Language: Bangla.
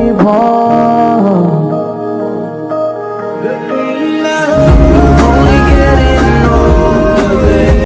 বিভোর